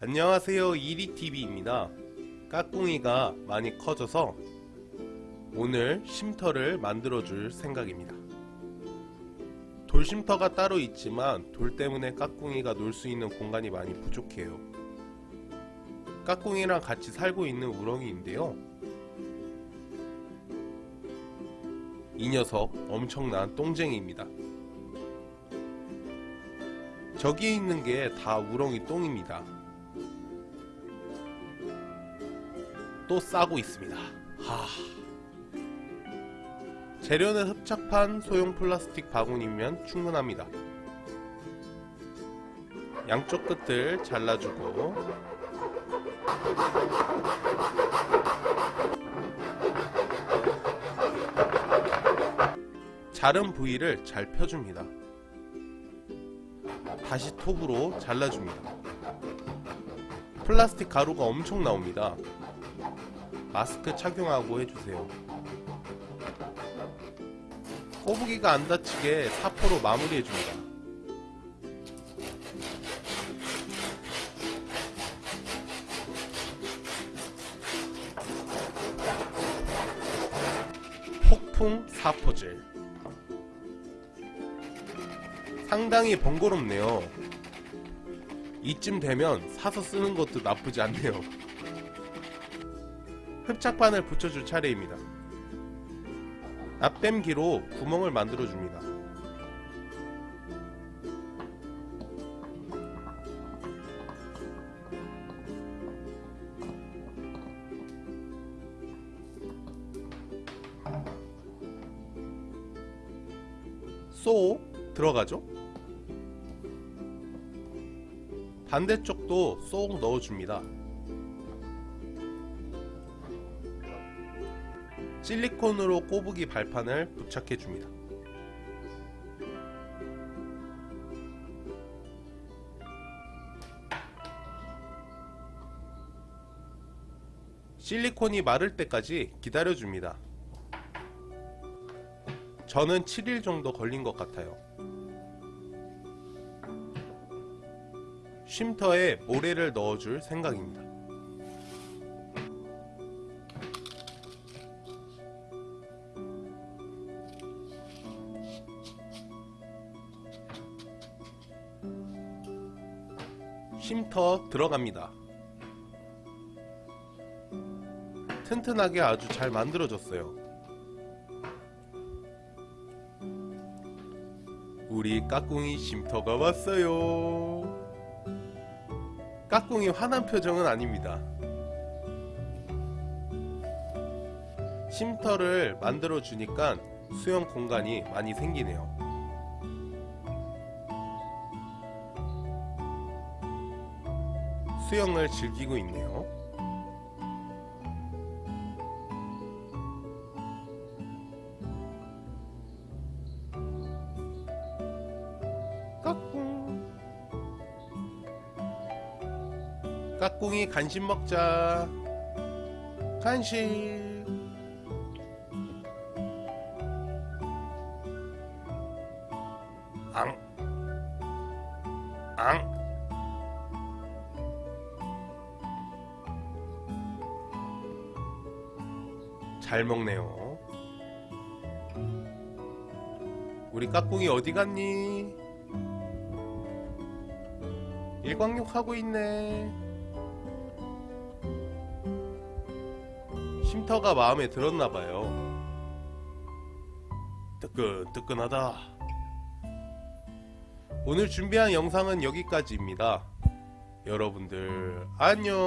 안녕하세요. 이리TV입니다. 까꿍이가 많이 커져서 오늘 쉼터를 만들어 줄 생각입니다. 돌쉼터가 따로 있지만 돌 때문에 까꿍이가 놀 수 있는 공간이 많이 부족해요. 까꿍이랑 같이 살고 있는 우렁이인데요. 이 녀석 엄청난 똥쟁이입니다. 저기에 있는 게 다 우렁이 똥입니다 또 싸고 있습니다. 하... 재료는 흡착판 소형 플라스틱 바구니면 충분합니다. 양쪽 끝을 잘라주고 자른 부위를 잘 펴줍니다. 다시 톱으로 잘라줍니다. 플라스틱 가루가 엄청 나옵니다. 마스크 착용하고 해주세요. 꼬부기가 안 다치게 사포로 마무리해줍니다. 폭풍 사포질 상당히 번거롭네요. 이쯤 되면 사서 쓰는 것도 나쁘지 않네요. 흡착판을 붙여줄 차례입니다. 앞뱀기로 구멍을 만들어줍니다. 쏙 들어가죠? 반대쪽도 쏙 넣어줍니다. 실리콘으로 꼬부기 발판을 부착해 줍니다. 실리콘이 마를 때까지 기다려줍니다. 저는 7일 정도 걸린 것 같아요. 쉼터에 모래를 넣어줄 생각입니다. 쉼터 들어갑니다. 튼튼하게 아주 잘 만들어졌어요. 우리 까꿍이 쉼터가 왔어요. 까꿍이 화난 표정은 아닙니다. 쉼터를 만들어 주니까 수영 공간이 많이 생기네요. 수영을 즐기고 있네요. 까꿍 까꿍이 간식 먹자 간식 앙 앙. 잘 먹네요. 우리 까꿍이 어디 갔니? 일광욕 하고 있네. 쉼터가 마음에 들었나봐요. 뜨끈뜨끈하다. 오늘 준비한 영상은 여기까지입니다. 여러분들 안녕.